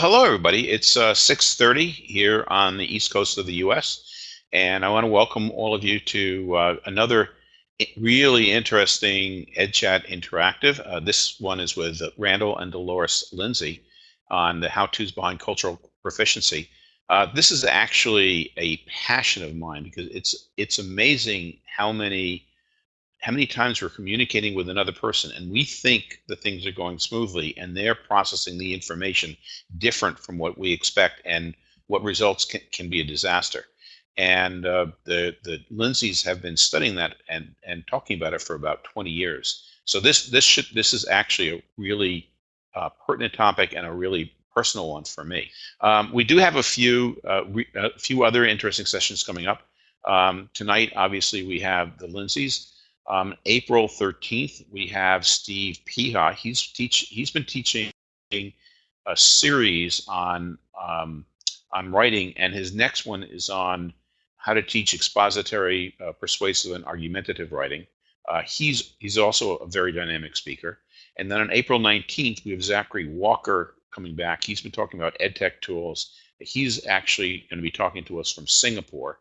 hello, everybody. It's uh, 6.30 here on the East Coast of the U.S., and I want to welcome all of you to uh, another really interesting EdChat Interactive. Uh, this one is with Randall and Delores Lindsey on the how-tos behind cultural proficiency. Uh, this is actually a passion of mine because it's it's amazing how many how many times we're communicating with another person and we think the things are going smoothly and they're processing the information different from what we expect and what results can, can be a disaster. And uh, the, the Lindseys have been studying that and, and talking about it for about 20 years. So this, this, should, this is actually a really uh, pertinent topic and a really personal one for me. Um, we do have a few, uh, a few other interesting sessions coming up. Um, tonight, obviously, we have the Lindseys. Um, April 13th, we have Steve Peha. He's teach he's been teaching a series on um, on writing, and his next one is on how to teach expository, uh, persuasive, and argumentative writing. Uh, he's he's also a very dynamic speaker. And then on April 19th, we have Zachary Walker coming back. He's been talking about EdTech tools. He's actually going to be talking to us from Singapore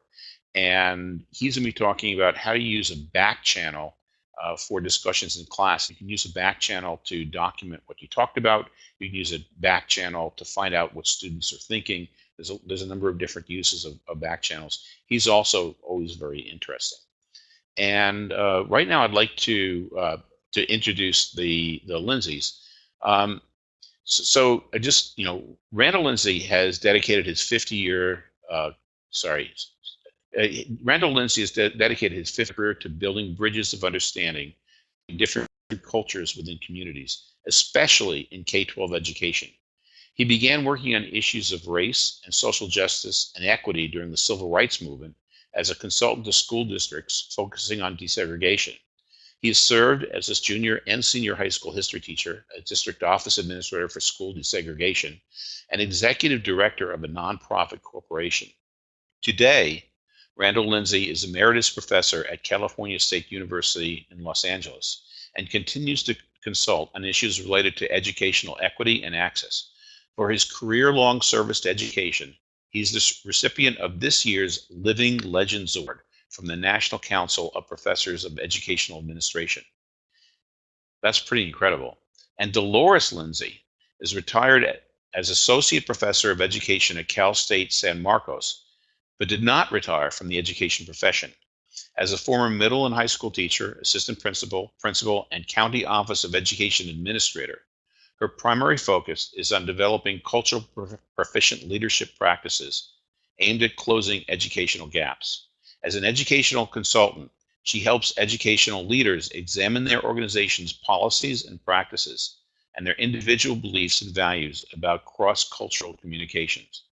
and he's going to be talking about how to use a back channel uh, for discussions in class. You can use a back channel to document what you talked about. You can use a back channel to find out what students are thinking. There's a, there's a number of different uses of, of back channels. He's also always very interesting. And uh, right now, I'd like to uh, to introduce the the Lindseys. Um, so, so, I just you know, Randall Lindsey has dedicated his 50 year uh, sorry uh, Randall Lindsey has de dedicated his fifth career to building bridges of understanding in different cultures within communities, especially in K-12 education. He began working on issues of race and social justice and equity during the civil rights movement as a consultant to school districts focusing on desegregation. He has served as a junior and senior high school history teacher, a district office administrator for school desegregation, and executive director of a nonprofit corporation. Today, Randall Lindsey is Emeritus Professor at California State University in Los Angeles and continues to consult on issues related to educational equity and access. For his career-long service to education, he's the recipient of this year's Living Legends Award from the National Council of Professors of Educational Administration. That's pretty incredible. And Delores Lindsey is retired as Associate Professor of Education at Cal State San Marcos but did not retire from the education profession. As a former middle and high school teacher, assistant principal, principal, and county office of education administrator, her primary focus is on developing cultural proficient leadership practices aimed at closing educational gaps. As an educational consultant, she helps educational leaders examine their organization's policies and practices and their individual beliefs and values about cross-cultural communications.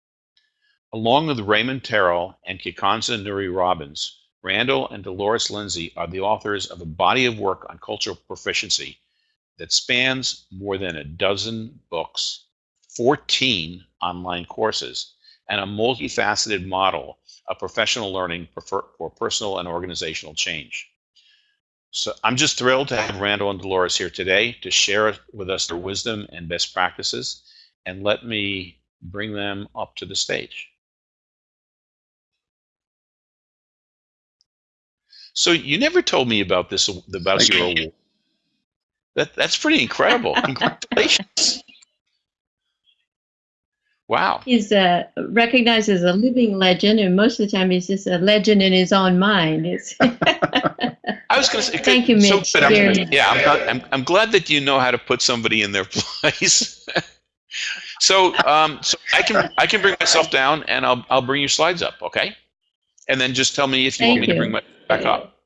Along with Raymond Terrell and Kikanza Nuri Robins, Randall and Delores Lindsey are the authors of a body of work on cultural proficiency that spans more than a dozen books, 14 online courses, and a multifaceted model of professional learning for personal and organizational change. So I'm just thrilled to have Randall and Delores here today to share with us their wisdom and best practices, and let me bring them up to the stage. So you never told me about this about your award. That that's pretty incredible. Congratulations. Wow. He's uh, recognized as a living legend, and most of the time he's just a legend in his own mind. It's I was going to say, thank you, Mitch. So, I'm, yeah, I'm, I'm, I'm glad that you know how to put somebody in their place. so, um, so I can I can bring myself down, and I'll I'll bring your slides up, okay? And then just tell me if you thank want me you. to bring my back up.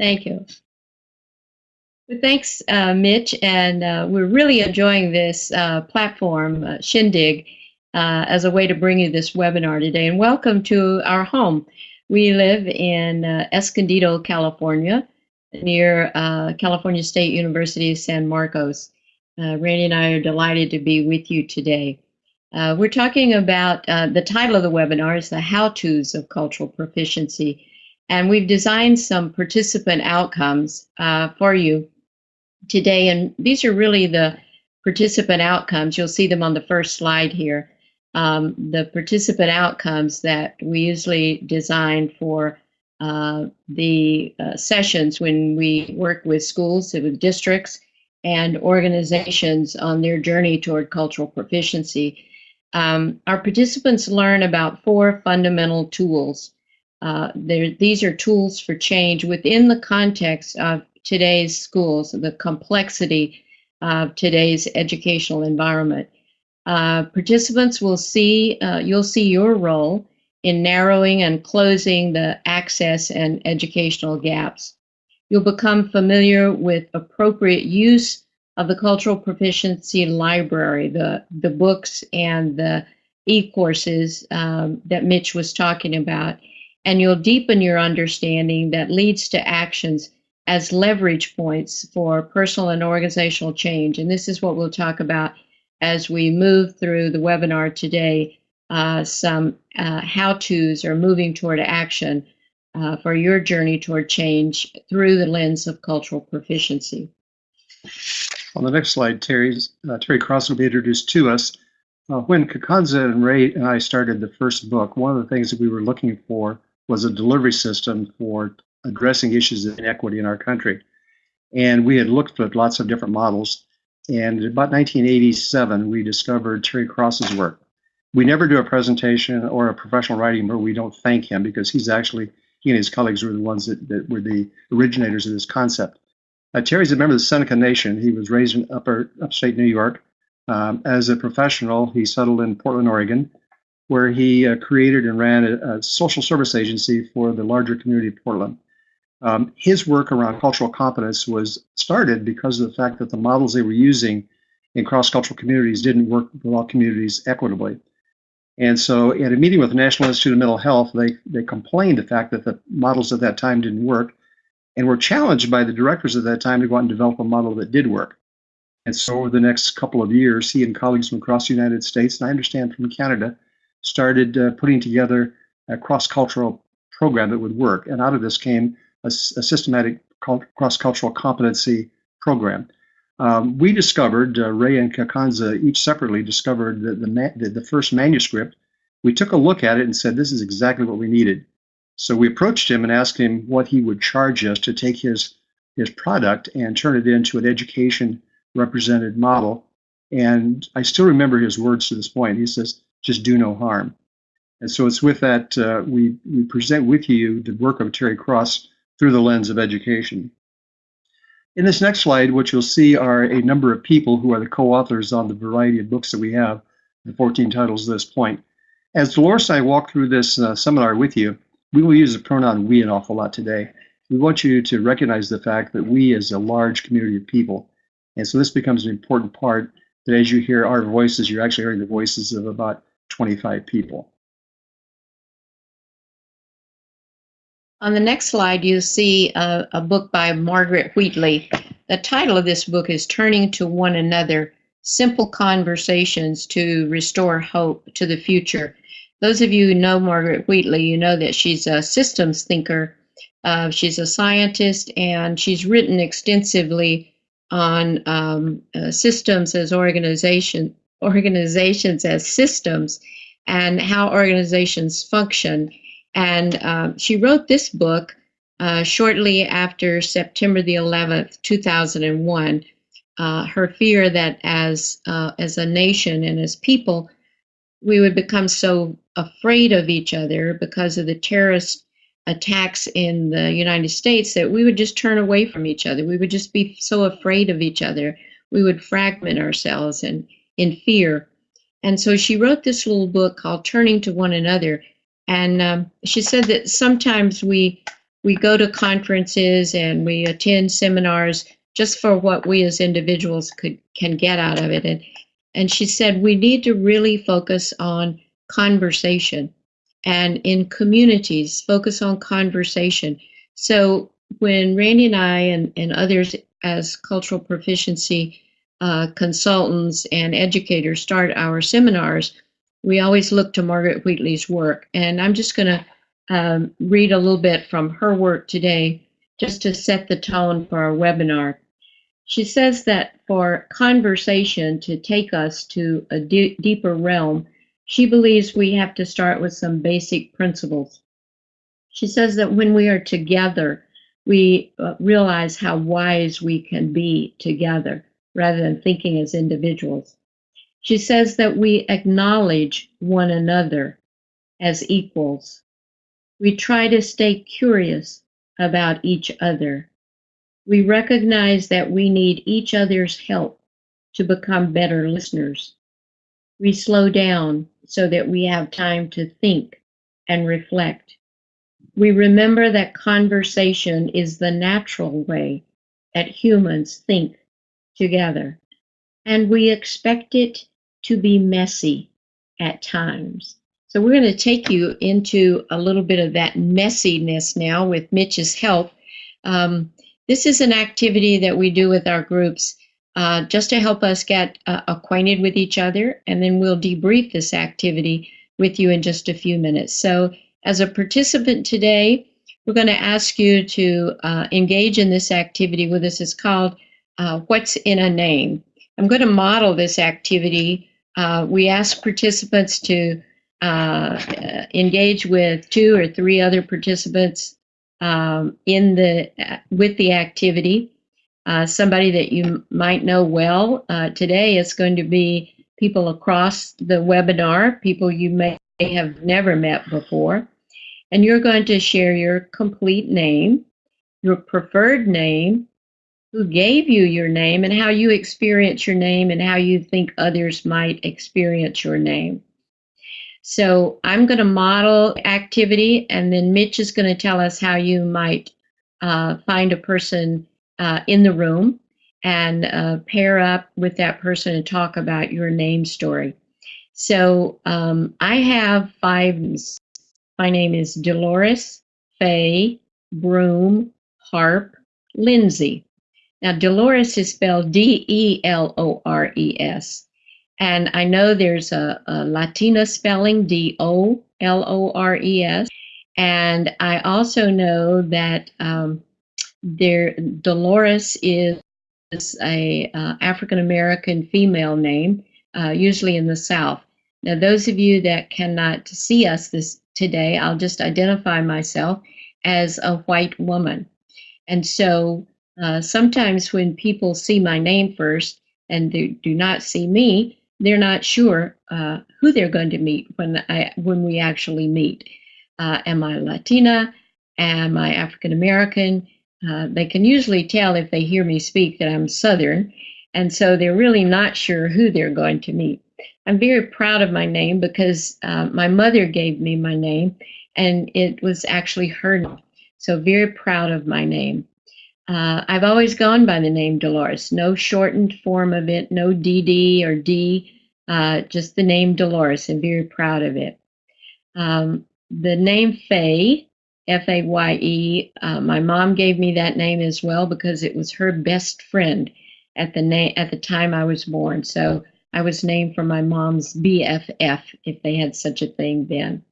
Thank you. Well, thanks, uh, Mitch, and uh, we're really enjoying this uh, platform, uh, Shindig, uh, as a way to bring you this webinar today. And welcome to our home. We live in uh, Escondido, California, near California State University, San Marcos. Randy and I are delighted to be with you today. we're talking about the title of the webinar is the how-tos of cultural proficiency. And we've designed some participant outcomes uh, for you today. And these are really the participant outcomes. You'll see them on the first slide here. Um, the participant outcomes that we usually design for uh, the uh, sessions when we work with schools, with districts, and organizations on their journey toward cultural proficiency. Um, our participants learn about four fundamental tools. Uh, these are tools for change within the context of today's schools, the complexity of today's educational environment. Uh, participants will see, uh, you'll see your role in narrowing and closing the access and educational gaps. You'll become familiar with appropriate use of the Cultural Proficiency Library, the, the books and the e-courses um, that Mitch was talking about. And you'll deepen your understanding that leads to actions as leverage points for personal and organizational change. And this is what we'll talk about as we move through the webinar today, uh, some uh, how-tos or moving toward action uh, for your journey toward change through the lens of cultural proficiency. On the next slide, Terry's, uh, Terry Cross will be introduced to us. Uh, when Kikanza and Ray and I started the first book, one of the things that we were looking for was a delivery system for addressing issues of inequity in our country. And we had looked at lots of different models. And about 1987, we discovered Terry Cross's work. We never do a presentation or a professional writing where we don't thank him because he's actually, he and his colleagues were the ones that, that were the originators of this concept. Uh, Terry's a member of the Seneca Nation. He was raised in upper upstate New York. Um, as a professional, he settled in Portland, Oregon, where he uh, created and ran a, a, social service agency for the larger community of Portland. Um, his work around cultural competence was started because of the fact that the models they were using in cross-cultural communities didn't work with all communities equitably. And so at a meeting with the National Institute of Mental Health, they, they complained the fact that the models at that time didn't work and were challenged by the directors at that time to go out and develop a model that did work. And so over the next couple of years, he and colleagues from across the United States, and I understand from Canada, started uh, putting together a cross-cultural program that would work. And out of this came a, a systematic cross-cultural competency program. Um, we discovered, uh, Ray and Kikanza each separately discovered the, the, the first manuscript. We took a look at it and said, this is exactly what we needed. So we approached him and asked him what he would charge us to take his his product and turn it into an education represented model. And I still remember his words to this point. He says, "Just do no harm." And so it's with that uh, we we present with you the work of Terry Cross through the lens of education. In this next slide, what you'll see are a number of people who are the co-authors on the variety of books that we have, the 14 titles at this point. As Delores and I walk through this uh, seminar with you, we will use the pronoun we an awful lot today. We want you to recognize the fact that we is a large community of people. And so this becomes an important part that as you hear our voices, you're actually hearing the voices of about 25 people. On the next slide, you see a, a, book by Margaret Wheatley. The title of this book is Turning to One Another, Simple Conversations to Restore Hope to the Future those of you who know Margaret Wheatley, you know that she's a systems thinker. Uh, she's a scientist and she's written extensively on um, uh, systems as organization, organizations as systems and how organizations function. And um, she wrote this book uh, shortly after September the 11th, 2001. Uh, her fear that as uh, as a nation and as people, we would become so afraid of each other because of the terrorist attacks in the United States that we would just turn away from each other. We would just be so afraid of each other. We would fragment ourselves and in fear. And so she wrote this little book called Turning to One Another. And um, she said that sometimes we we go to conferences and we attend seminars just for what we as individuals could can get out of it. And and she said we need to really focus on conversation and in communities focus on conversation so when randy and i and, and others as cultural proficiency uh, consultants and educators start our seminars we always look to margaret wheatley's work. And i'm just going to um, read a little bit from her work today just to set the tone for our webinar. She says that for conversation to take us to a deeper realm, she believes we have to start with some basic principles. She says that when we are together, we uh, realize how wise we can be together rather than thinking as individuals. She says that we acknowledge one another as equals. We try to stay curious about each other. We recognize that we need each other's help to become better listeners. We slow down so that we have time to think and reflect. We remember that conversation is the natural way that humans think together, and we expect it to be messy at times. So, we're going to take you into a little bit of that messiness now with Mitch's help. Um, this is an activity that we do with our groups uh, just to help us get uh, acquainted with each other, and then we'll debrief this activity with you in just a few minutes. So, as a participant today, we're going to ask you to uh, engage in this activity with us. It's called uh, What's in a Name. I'm going to model this activity. Uh, we ask participants to uh, engage with two or three other participants um, in the with the activity. Uh, somebody that you might know well uh, today is going to be people across the webinar, people you may have never met before. And you're going to share your complete name, your preferred name, who gave you your name, and how you experience your name, and how you think others might experience your name. So I'm going to model activity, and then Mitch is going to tell us how you might uh, find a person uh, in the room and uh, pair up with that person and talk about your name story. So um, I have five. My name is Delores Faye Broom Harp Lindsey. Now, Delores is spelled D E L O R E S. And I know there's a, a Latina spelling, D O L O R E S. And I also know that um, there Dolores is a uh, African American female name, uh, usually in the South. Now, those of you that cannot see us this today, I'll just identify myself as a white woman. And so uh, sometimes when people see my name first and they do not see me, they're not sure uh, who they're going to meet when I when we actually meet. Uh, am I Latina? Am I African American? Uh, they can usually tell if they hear me speak that I'm Southern, and so they're really not sure who they're going to meet. I'm very proud of my name because uh, my mother gave me my name, and it was actually her name. So very proud of my name. Uh, I've always gone by the name Delores, no shortened form of it, no DD or D, uh, just the name Delores, and very proud of it. Um, the name Faye, F A Y E, uh, my mom gave me that name as well because it was her best friend at the na- at the time I was born. So I was named for my mom's BFF, if they had such a thing then.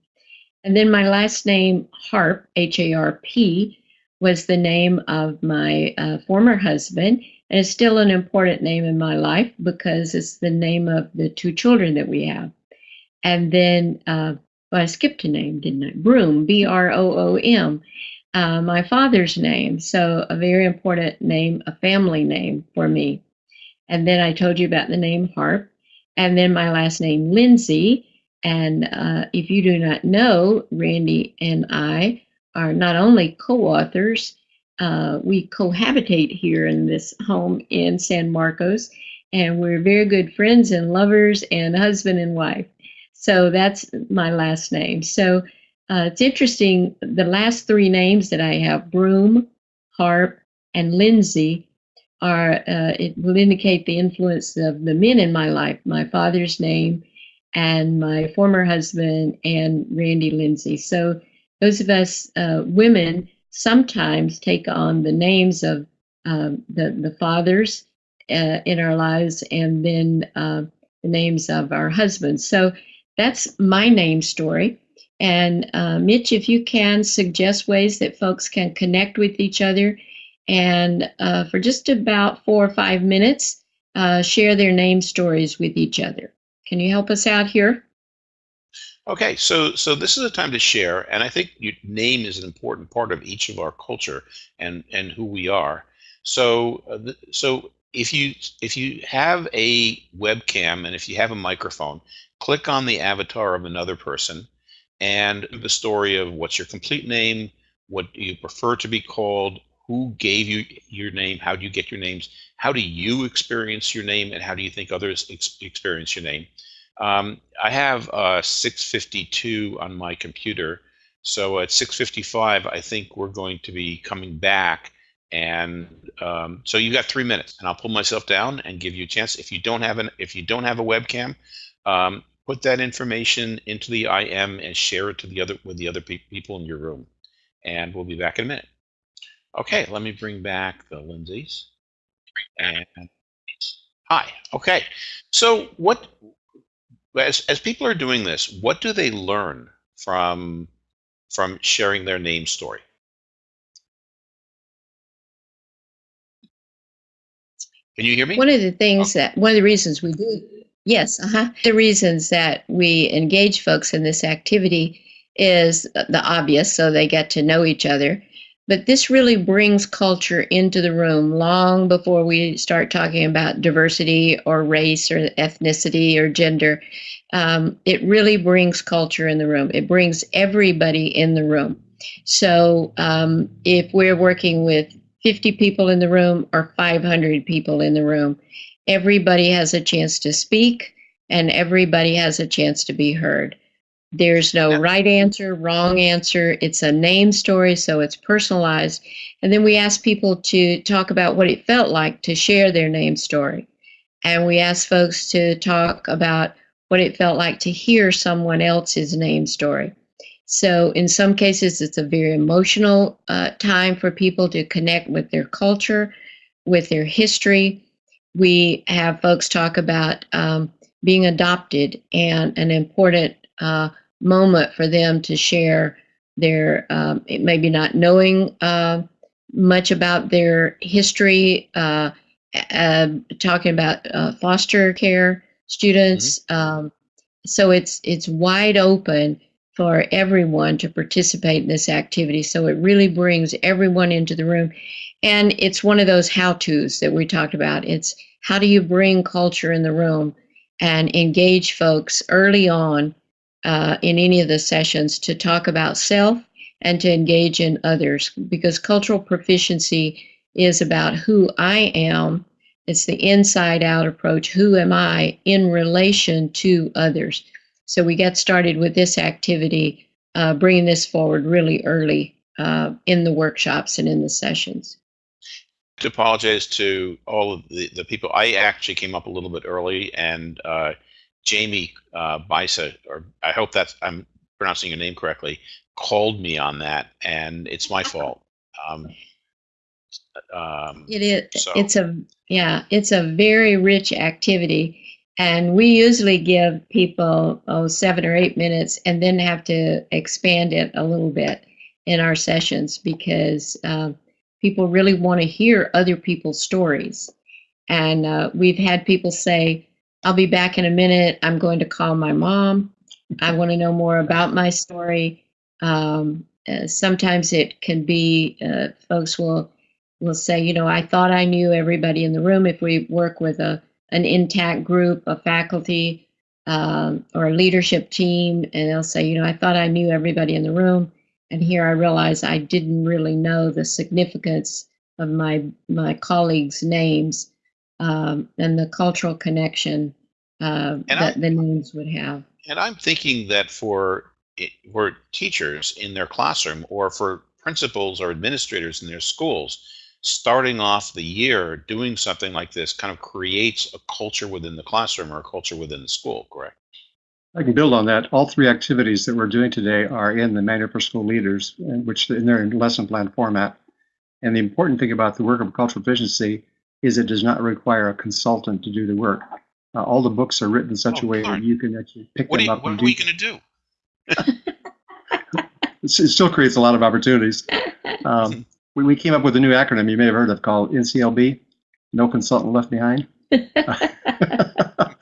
And then my last name, Harp, H A R P, was the name of my uh, former husband. And it's still an important name in my life because it's the name of the two children that we have. And then, uh, well, I skipped a name, didn't I? Broom, B R O O M, uh, my father's name. So, a very important name, a family name for me. And then I told you about the name Harp. And then my last name, Lindsey. And uh, if you do not know, Randy and I are not only co-authors, uh, we cohabitate here in this home in San Marcos, and we're very good friends and lovers and husband and wife. So that's my last name. So uh, it's interesting. The last three names that I have, Broom, Harp, and Lindsey, are uh, it will indicate the influence of the men in my life. My father's name, and my former husband, and Randy Lindsey. So those of us uh, women sometimes take on the names of um, the, the fathers uh, in our lives and then uh, the names of our husbands. So that's my name story. And uh, Mitch, if you can suggest ways that folks can connect with each other and uh, for just about four or five minutes, uh, share their name stories with each other. Can you help us out here? Okay, so so this is a time to share, and I think your name is an important part of each of our culture and and who we are. So uh, so if you if you have a webcam and if you have a microphone, click on the avatar of another person and the story of what's your complete name, what do you prefer to be called, who gave you your name, how do you get your names, how do you experience your name, and how do you think others ex- experience your name. Um, I have uh, 652 on my computer. So at 655, I think we're going to be coming back. And um, so you got three minutes, and I'll pull myself down and give you a chance. If you don't have an, if you don't have a webcam, um, put that information into the IM and share it to the other with the other pe- people in your room. And we'll be back in a minute. Okay, let me bring back the Lindseys. And hi. Okay, so what as, as people are doing this, what do they learn from from sharing their name story? Can you hear me? One of the things that, one of the reasons we do, yes, uh-huh, the reasons that we engage folks in this activity is the obvious, so they get to know each other. But this really brings culture into the room long before we start talking about diversity or race or ethnicity or gender. Um, it really brings culture in the room. It brings everybody in the room. So um, if we're working with 50 people in the room or 500 people in the room, everybody has a chance to speak and everybody has a chance to be heard. There's no Yeah. right answer, wrong answer. It's a name story, so it's personalized. And then we ask people to talk about what it felt like to share their name story. And we ask folks to talk about what it felt like to hear someone else's name story. So, in some cases, it's a very emotional uh, time for people to connect with their culture, with their history. We have folks talk about um, being adopted and an important uh, moment for them to share their um, maybe not knowing uh, much about their history, uh, uh, talking about uh, foster care students. Um, so it's it's wide open for everyone to participate in this activity. So it really brings everyone into the room, and it's one of those how tos that we talked about. It's how do you bring culture in the room and engage folks early on uh, in any of the sessions to talk about self and to engage in others because cultural proficiency is about who I am. It's the inside out approach. Who am I in relation to others? So we get started with this activity, uh, bringing this forward really early uh, in the workshops and in the sessions. to apologize to all of the, the people. I actually came up a little bit early, and uh, Jamie uh, Bisa, or I hope that's I'm pronouncing your name correctly, called me on that, and it's my fault. Um, um, It is. So- It's a yeah. It's a very rich activity, and we usually give people oh seven or eight minutes, and then have to expand it a little bit in our sessions because um, people really want to hear other people's stories, and uh, we've had people say, "I'll be back in a minute. I'm going to call my mom. I want to know more about my story." Um, uh, sometimes it can be uh, folks will will say, you know, I thought I knew everybody in the room. If we work with a an intact group, a faculty, um, or a leadership team, and they'll say, you know, I thought I knew everybody in the room, and here I realize I didn't really know the significance of my my colleagues' names um, and the cultural connection uh, And that I- the names would have. and I'm thinking that for for teachers in their classroom, or for principals or administrators in their schools, starting off the year doing something like this kind of creates a culture within the classroom or a culture within the school. Correct? I can build on that. All three activities that we're doing today are in the Manual for School Leaders, in which in their lesson plan format. And the important thing about the work of cultural proficiency is it does not require a consultant to do the work. Uh, all the books are written in such Oh, a way darn. that you can actually pick What, are them you, up what and are we going to do? It still creates a lot of opportunities. Um, we, we came up with a new acronym you may have heard of called NCLB, No Consultant Left Behind. but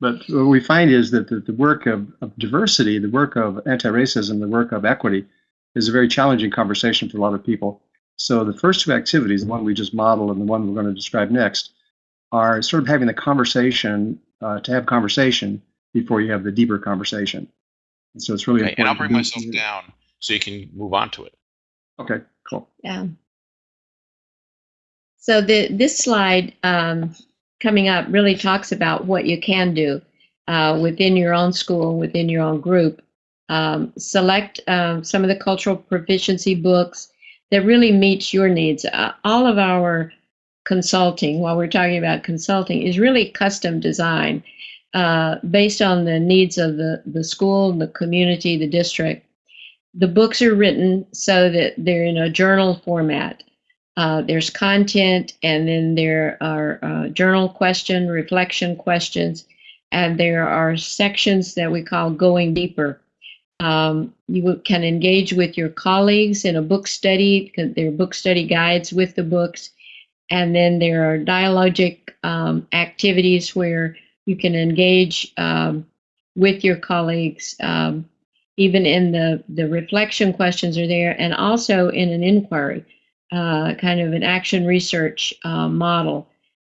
what we find is that the, the work of, of diversity, the work of anti-racism, the work of equity is a very challenging conversation for a lot of people. So the first two activities, the one we just modeled and the one we're going to describe next, are sort of having the conversation uh, to have conversation before you have the deeper conversation. And so it's really Okay, and I'll important. bring to be- myself down so you can move on to it. Okay, cool. Yeah. So the this slide um, coming up really talks about what you can do uh, within your own school, within your own group. Um, select um, some of the cultural proficiency books that really meets your needs. Uh, all of our consulting, while we're talking about consulting, is really custom design uh, based on the needs of the, the school, the community, the district the books are written so that they're in a journal format. Uh, there's content, and then there are uh, journal question, reflection questions, and there are sections that we call going deeper. Um, you can engage with your colleagues in a book study. There are book study guides with the books, and then there are dialogic um, activities where you can engage um, with your colleagues. Um, even in the the reflection questions are there and also in an inquiry uh, kind of an action research uh, model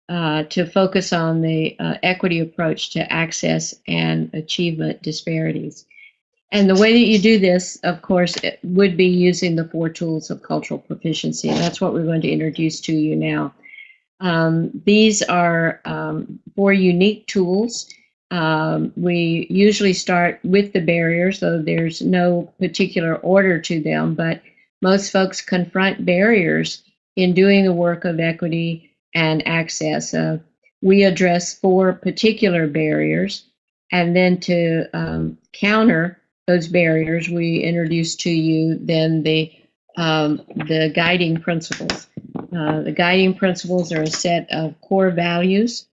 uh, to focus on the uh, equity approach to access and achievement disparities and the way that you do this of course it would be using the four tools of cultural proficiency. And that's what we're going to introduce to you now. Um, these are um, four unique tools. Um, we usually start with the barriers, though there's no particular order to them, but most folks confront barriers in doing the work of equity and access. Uh, we address four particular barriers, and then to um, counter those barriers, we introduce to you then the um, the guiding principles. Uh, the guiding principles are a set of core values,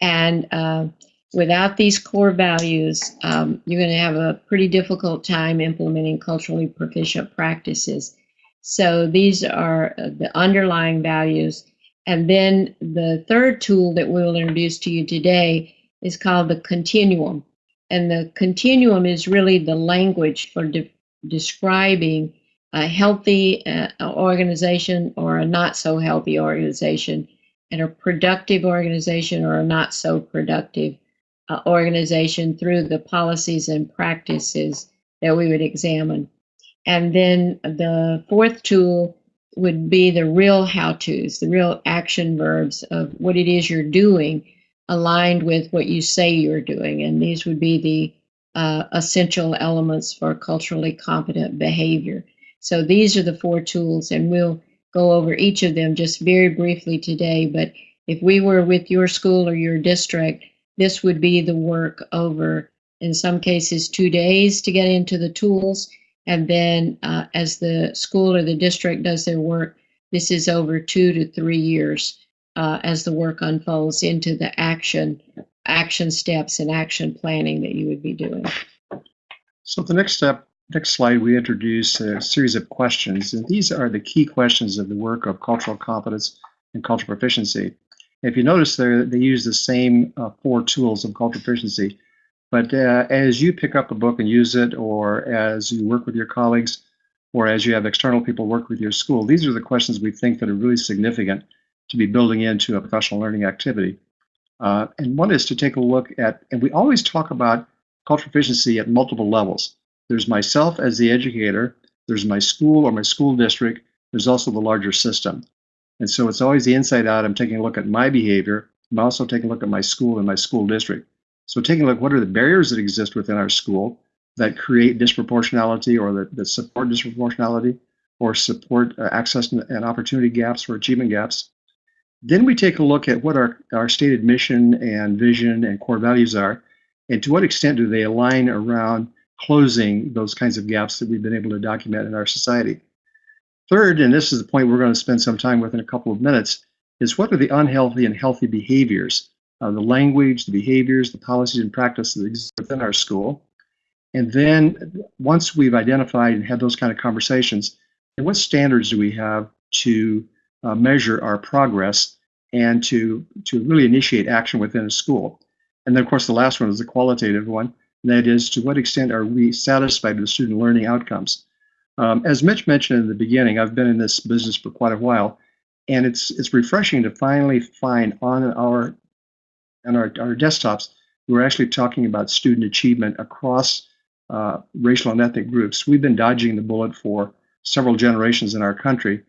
and uh, without these core values, um, you're going to have a pretty difficult time implementing culturally proficient practices. So these are uh, the underlying values. And then the third tool that we will introduce to you today is called the continuum. And the continuum is really the language for de- describing a healthy uh, organization or a not so healthy organization, and a productive organization or a not so productive uh, organization through the policies and practices that we would examine. And then the fourth tool would be the real how to's, the real action verbs of what it is you're doing aligned with what you say you're doing. And these would be the uh, essential elements for culturally competent behavior. So these are the four tools, and we'll go over each of them just very briefly today. But if we were with your school or your district, this would be the work over, in some cases, two days to get into the tools. And then uh, as the school or the district does their work, this is over two to three years uh, as the work unfolds into the action, action steps and action planning that you would be doing. So the next step, next slide, we introduce a series of questions, and these are the key questions of the work of cultural competence and cultural proficiency. If you notice there, they use the same uh, four tools of cultural proficiency, but uh, as you pick up a book and use it, or as you work with your colleagues, or as you have external people work with your school, these are the questions we think that are really significant to be building into a professional learning activity. Uh, and one is to take a look at, and we always talk about cultural proficiency at multiple levels. There's myself as the educator, there's my school or my school district, there's also the larger system. And so it's always the inside out. I'm taking a look at my behavior. I'm also taking a look at my school and my school district. So taking a look, what are the barriers that exist within our school that create disproportionality or that, that support disproportionality or support uh, access and opportunity gaps or achievement gaps. Then we take a look at what our, our stated mission and vision and core values are, and to what extent do they align around closing those kinds of gaps that we've been able to document in our society. Third, and this is the point we're going to spend some time with in a couple of minutes, is what are the unhealthy and healthy behaviors, uh, the language, the behaviors, the policies and practices that exist within our school. And then once we've identified and had those kind of conversations, and what standards do we have to uh, measure our progress and to, to really initiate action within a school. And then, of course, the last one is the qualitative one, and that is to what extent are we satisfied with student learning outcomes? Um, as Mitch mentioned in the beginning, I've been in this business for quite a while, and it's it's refreshing to finally find on our on our, our desktops we're actually talking about student achievement across uh, racial and ethnic groups. We've been dodging the bullet for several generations in our country,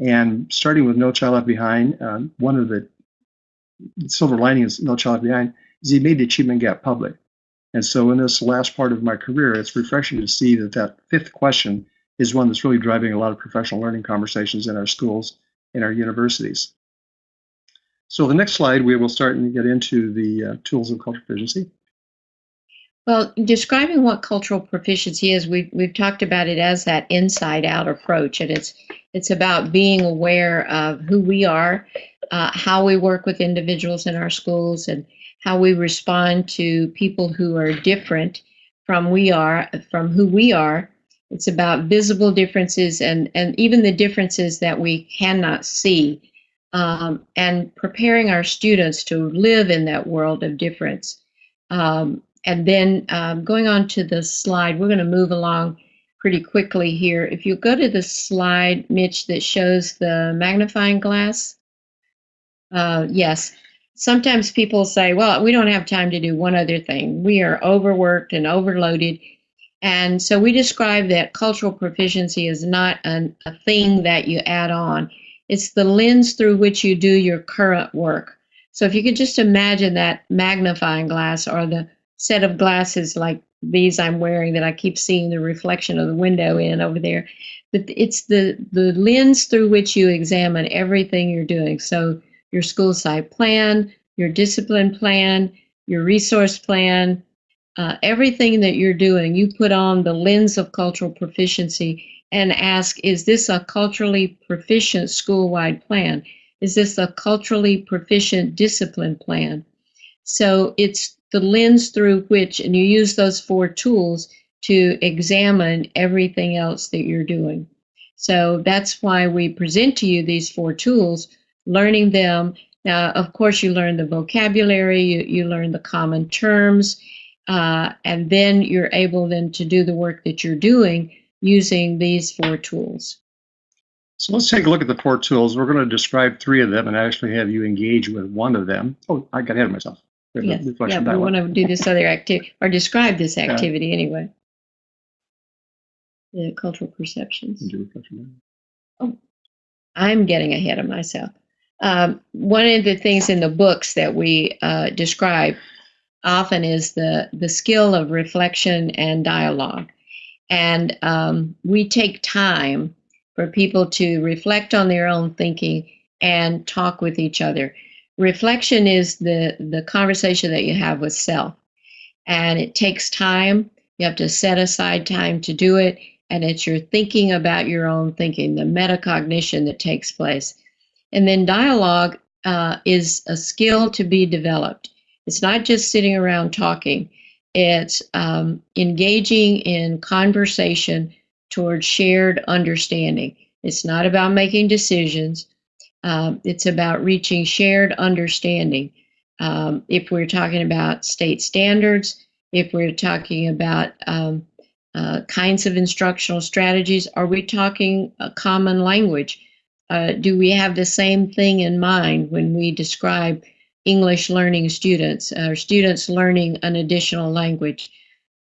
and starting with No Child Left Behind, um, one of the silver linings of No Child Left Behind is he made the achievement gap public. And so in this last part of my career, it's refreshing to see that that fifth question is one that's really driving a lot of professional learning conversations in our schools, in our universities. So the next slide, we will start and get into the uh, tools of cultural proficiency. Well, describing what cultural proficiency is, we've we've talked about it as that inside out approach, and it's it's about being aware of who we are, uh, how we work with individuals in our schools, and how we respond to people who are different from we are from who we are. It's about visible differences and and even the differences that we cannot see um, and preparing our students to live in that world of difference. Um, and then um, going on to the slide, we're going to move along pretty quickly here. If you go to the slide, Mitch, that shows the magnifying glass, uh, yes. Sometimes people say, well, we don't have time to do one other thing. We are overworked and overloaded. And so we describe that cultural proficiency is not an, a thing that you add on. It's the lens through which you do your current work. So if you could just imagine that magnifying glass or the set of glasses like these I'm wearing that I keep seeing the reflection of the window in over there. But it's the, the lens through which you examine everything you're doing. So your school site plan, your discipline plan, your resource plan, uh, everything that you're doing, you put on the lens of cultural proficiency and ask, is this a culturally proficient school-wide plan? Is this a culturally proficient discipline plan? So it's the lens through which, and you use those four tools to examine everything else that you're doing. So that's why we present to you these four tools, learning them. Now, of course, you learn the vocabulary, you, you learn the common terms, uh, and then you're able then to do the work that you're doing using these four tools. So let's take a look at the four tools. We're going to describe three of them and actually have you engage with one of them. Oh, I got ahead of myself. Yes. Yeah, we want to do this other activity or describe this activity yeah. anyway. The cultural perceptions. Oh, I'm getting ahead of myself. Um, one of the things in the books that we uh, describe often is the the skill of reflection and dialogue. And um, we take time for people to reflect on their own thinking and talk with each other. Reflection is the, the conversation that you have with self. And it takes time. You have to set aside time to do it. And it's your thinking about your own thinking, the metacognition that takes place. And then dialogue uh, is a skill to be developed. It's not just sitting around talking. It's um, engaging in conversation towards shared understanding. It's not about making decisions. Um, it's about reaching shared understanding. Um, if we're talking about state standards, if we're talking about um, uh, kinds of instructional strategies, are we talking a common language? Uh, do we have the same thing in mind when we describe English learning students or students learning an additional language.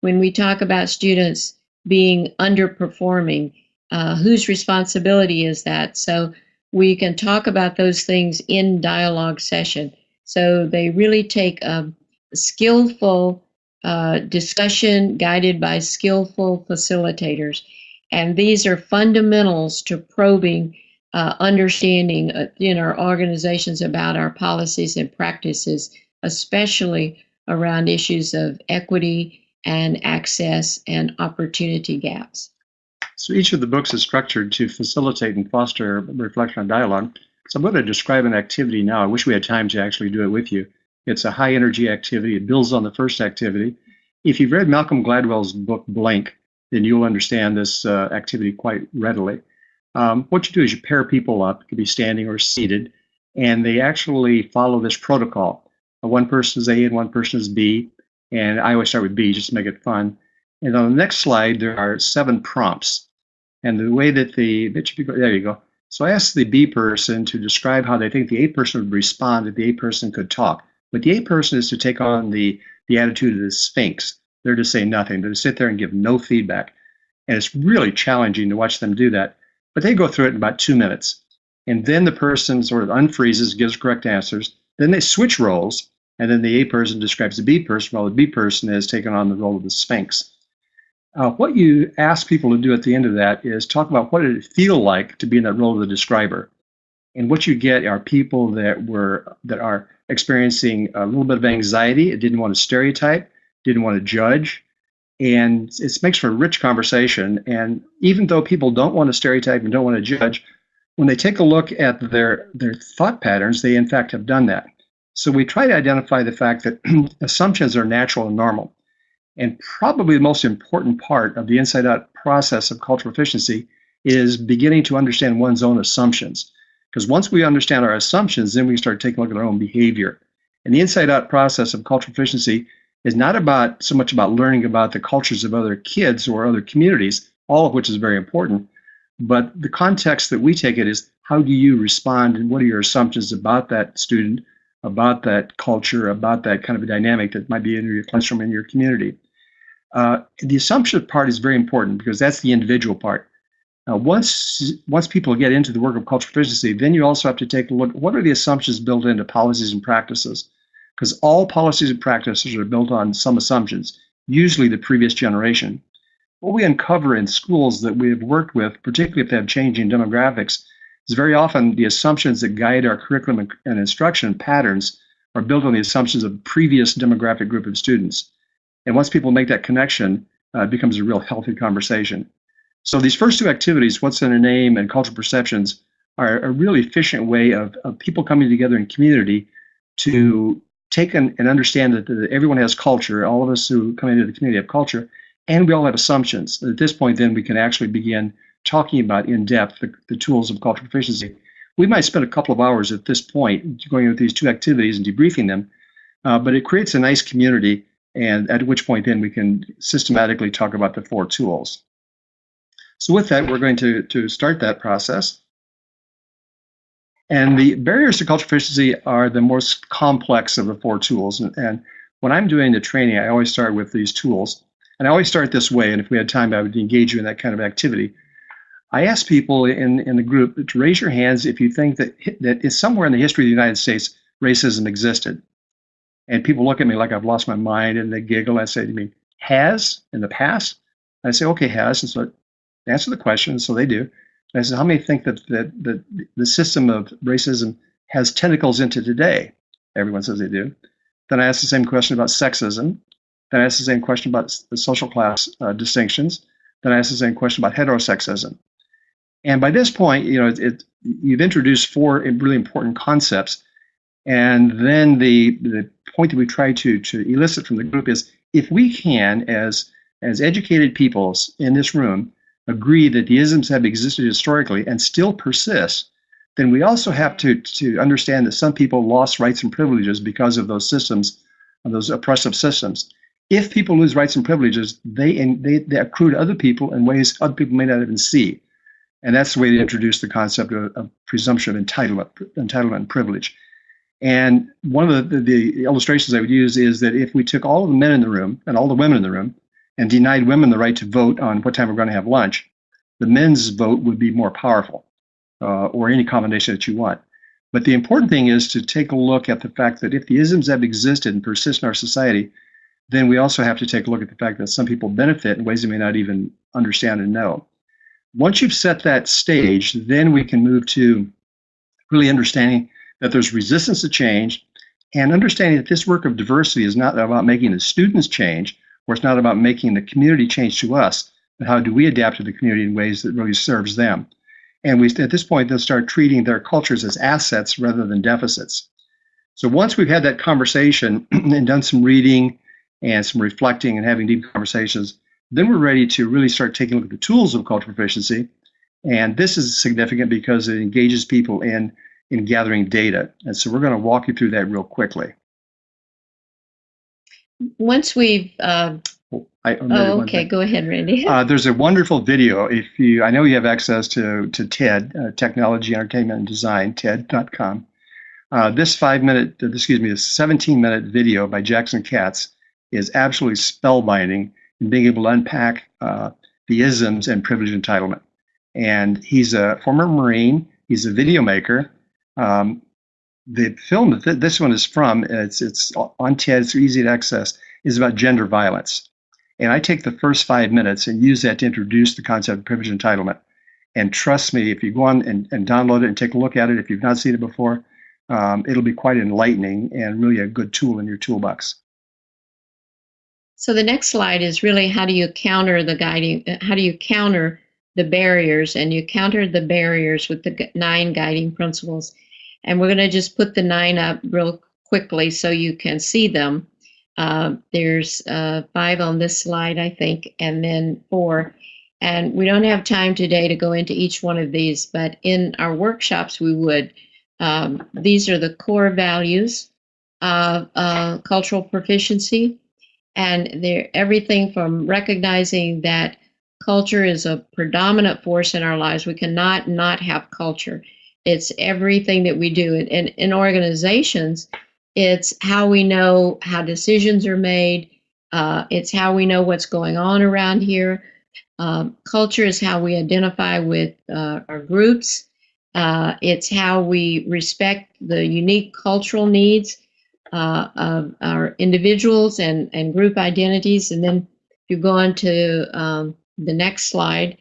When we talk about students being underperforming, uh, whose responsibility is that? So we can talk about those things in dialogue session. So they really take a skillful uh, discussion guided by skillful facilitators. And these are fundamentals to probing uh, understanding uh, in our organizations about our policies and practices, especially around issues of equity and access and opportunity gaps. So each of the books is structured to facilitate and foster reflection and dialogue. So I'm going to describe an activity now. I wish we had time to actually do it with you. It's a high energy activity. It builds on the first activity. If you've read Malcolm Gladwell's book Blink, then you'll understand this uh, activity quite readily. um, what you do is you pair people up, it could be standing or seated, and they actually follow this protocol. One person is A and one person is B, and I always start with B just to make it fun. And on the next slide, there are seven prompts. And the way that the, that there you go. So I asked the B person to describe how they think the A person would respond if the A person could talk. But the A person is to take on the, the attitude of the Sphinx. They're to say nothing. They're to sit there and give no feedback. And it's really challenging to watch them do that. But they go through it in about two minutes. And then the person sort of unfreezes, gives correct answers. Then they switch roles. And then the A person describes the B person while the B person is taking on the role of the Sphinx. Uh, what you ask people to do at the end of that is talk about what did it feel like to be in that role of the describer. And what you get are people that were that are experiencing a little bit of anxiety, didn't want to stereotype, didn't want to judge, and it makes for a rich conversation. And even though people don't want to stereotype and don't want to judge, when they take a look at their their thought patterns, they in fact have done that. So we try to identify the fact that assumptions are natural and normal. And probably the most important part of the inside out process of cultural proficiency is beginning to understand one's own assumptions. Because once we understand our assumptions, then we start taking a look at our own behavior. And the inside out process of cultural proficiency is not about so much about learning about the cultures of other kids or other communities, all of which is very important. But the context that we take it is how do you respond and what are your assumptions about that student, about that culture, about that kind of a dynamic that might be in your classroom in your community. Uh, the assumption part is very important because that's the individual part. Now, once once people get into the work of cultural proficiency, then you also have to take a look. What are the assumptions built into policies and practices? Because all policies and practices are built on some assumptions, usually the previous generation. What we uncover in schools that we have worked with, particularly if they have changing demographics, is very often the assumptions that guide our curriculum and instruction patterns are built on the assumptions of previous demographic group of students. And once people make that connection, uh, it becomes a real healthy conversation. So these first two activities, what's in a name and cultural perceptions, are a really efficient way of, of people coming together in community to take an, and understand that, that everyone has culture. All of us who come into the community have culture, and we all have assumptions. At this point, then we can actually begin talking about in depth the, the tools of cultural proficiency. We might spend a couple of hours at this point going with these two activities and debriefing them, uh, but it creates a nice community and at which point then we can systematically talk about the four tools. So with that, we're going to, to start that process. And the barriers to cultural proficiency are the most complex of the four tools. And, and when I'm doing the training, I always start with these tools. And I always start this way, and if we had time, I would engage you in that kind of activity. I ask people in, in the group to raise your hands if you think that, that somewhere in the history of the United States, racism existed. And people look at me like I've lost my mind and they giggle. I say to me, has in the past? I say, okay, has. And so answer the question. So they do. And I said, how many think that, that, that the system of racism has tentacles into today? Everyone says they do. Then I ask the same question about sexism. Then I ask the same question about the social class uh, distinctions. Then I ask the same question about heterosexism. And by this point, you know, it, it, you've introduced four really important concepts. And then the, the point that we try to, to elicit from the group is if we can, as, as educated peoples in this room, agree that the isms have existed historically and still persist, then we also have to, to understand that some people lost rights and privileges because of those systems, of those oppressive systems. If people lose rights and privileges, they, they, they accrue to other people in ways other people may not even see. And that's the way to introduce the concept of, of presumption of entitlement, entitlement and privilege. And one of the, the, illustrations I would use is that if we took all of the men in the room and all the women in the room and denied women the right to vote on what time we're going to have lunch, the men's vote would be more powerful, uh, or any combination that you want. But the important thing is to take a look at the fact that if the isms have existed and persist in our society, then we also have to take a look at the fact that some people benefit in ways they may not even understand and know. Once you've set that stage, then we can move to really understanding that there's resistance to change, and understanding that this work of diversity is not about making the students change, or it's not about making the community change to us, but how do we adapt to the community in ways that really serves them. And we, at this point, they'll start treating their cultures as assets rather than deficits. So once we've had that conversation and done some reading and some reflecting and having deep conversations, then we're ready to really start taking a look at the tools of cultural proficiency. And this is significant because it engages people in, in gathering data. And so we're going to walk you through that real quickly. Once we've, uh, I oh, okay, go ahead, Randy. Uh, there's a wonderful video. If you, I know you have access to to TED, uh, Technology, Entertainment, and Design, TED.com. Uh, this five minute, excuse me, this 17 minute video by Jackson Katz is absolutely spellbinding in being able to unpack uh, the isms and privilege entitlement. And he's a former Marine. He's a video maker. Um, the film that th- this one is from, it's it's on TED. It's easy to access. Is about gender violence. And I take the first five minutes and use that to introduce the concept of privilege entitlement. And trust me, if you go on and, and download it and take a look at it, if you've not seen it before, um, it'll be quite enlightening and really a good tool in your toolbox. So the next slide is really how do you counter the guiding, how do you counter the barriers? And you counter the barriers with the nine guiding principles. And we're going to just put the nine up real quickly so you can see them. Uh, there's uh, five on this slide, I think, and then four. And we don't have time today to go into each one of these, but in our workshops, we would. Um, these are the core values of uh, cultural proficiency and they're everything from recognizing that culture is a predominant force in our lives. We cannot not have culture. It's everything that we do. And in, organizations, it's how we know how decisions are made. Uh, it's how we know what's going on around here. Um, culture is how we identify with uh, our groups. Uh, it's how we respect the unique cultural needs uh, of our individuals and, and group identities. And then if you go on to um, the next slide,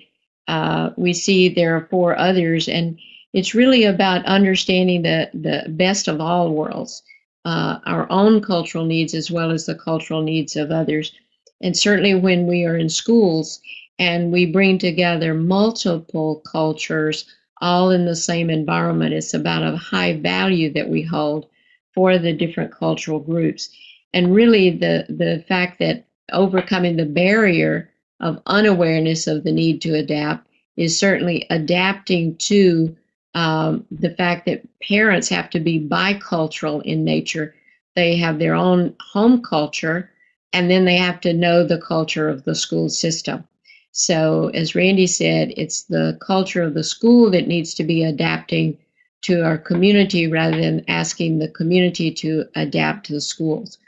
uh, we see there are four others. And it's really about understanding the, the best of all worlds, uh, our own cultural needs as well as the cultural needs of others. And certainly when we are in schools and we bring together multiple cultures all in the same environment, it's about a high value that we hold for the different cultural groups. And really, the, the fact that overcoming the barrier of unawareness of the need to adapt is certainly adapting to um, the fact that parents have to be bicultural in nature. They have their own home culture, and then they have to know the culture of the school system. So, as Randy said, it's the culture of the school that needs to be adapting to our community rather than asking the community to adapt to the schools.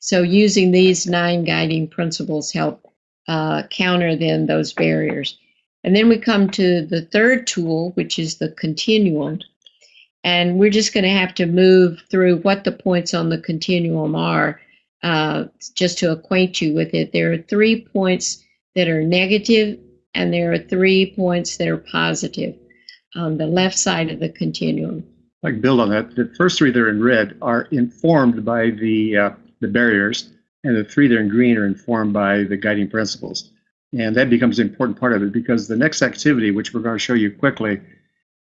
So using these nine guiding principles help uh, counter then those barriers. And then we come to the third tool, which is the continuum. And we're just going to have to move through what the points on the continuum are uh, just to acquaint you with it. There are three points that are negative, and there are three points that are positive on the left side of the continuum. Can build on that. The first three that are in red are informed by the uh, the barriers, and the three that are in green are informed by the guiding principles. And that becomes an important part of it because the next activity, which we're going to show you quickly,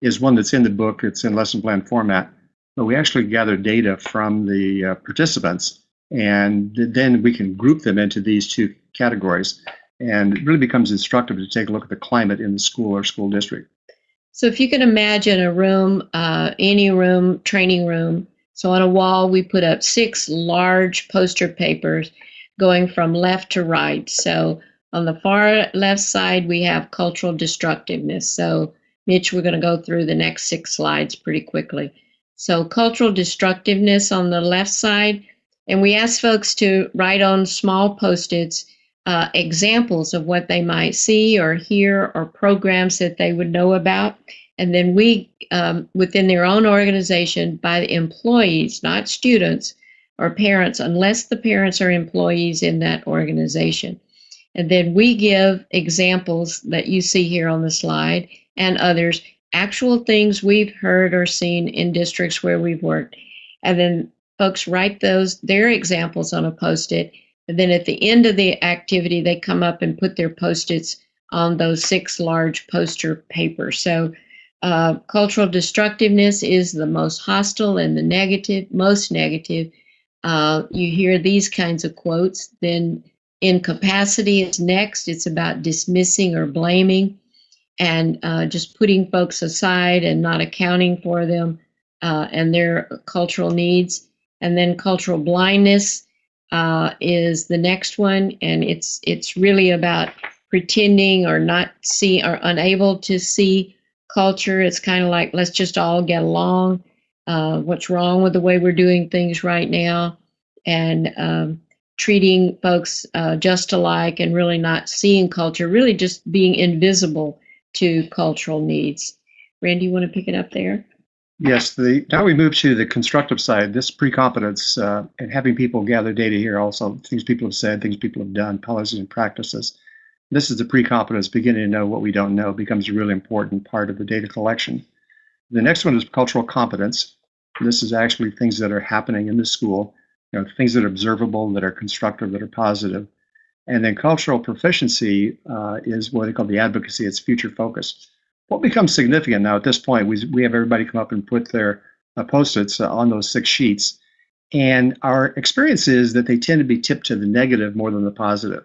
is one that's in the book. It's in lesson plan format, but we actually gather data from the uh, participants, and then we can group them into these two categories. And it really becomes instructive to take a look at the climate in the school or school district. So if you can imagine a room, uh, any room, training room. So on a wall, we put up six large poster papers going from left to right. So on the far left side, we have cultural destructiveness. So Mitch, we're going to go through the next six slides pretty quickly. So cultural destructiveness on the left side, and we ask folks to write on small post-its uh, examples of what they might see or hear or programs that they would know about. And then we, um, within their own organization, by the employees, not students or parents, unless the parents are employees in that organization. And then we give examples that you see here on the slide and others, actual things we've heard or seen in districts where we've worked. And then folks write those, their examples on a post it and then at the end of the activity, they come up and put their post-its on those six large poster papers. So uh, cultural destructiveness is the most hostile and the negative, most negative. Uh, you hear these kinds of quotes. Then incapacity is next. It's about dismissing or blaming. and uh, just putting folks aside and not accounting for them uh, and their cultural needs. And then cultural blindness uh, is the next one, and it's it's really about pretending or not see or unable to see culture. It's kind of like let's just all get along. Uh, what's wrong with the way we're doing things right now, and um, treating folks uh, just alike, and really not seeing culture, really just being invisible to cultural needs. Randy, you want to pick it up there? Yes, the, now we move to the constructive side, this pre-competence uh, and having people gather data here also, things people have said, things people have done, policies and practices. This is the pre-competence, beginning to know what we don't know becomes a really important part of the data collection. The next one is cultural competence. This is actually things that are happening in the school, you know, things that are observable, that are constructive, that are positive. And then cultural proficiency uh, is what they call the advocacy, it's future focused what becomes significant now at this point, we, we have everybody come up and put their uh, post-its uh, on those six sheets. And our experience is that they tend to be tipped to the negative more than the positive.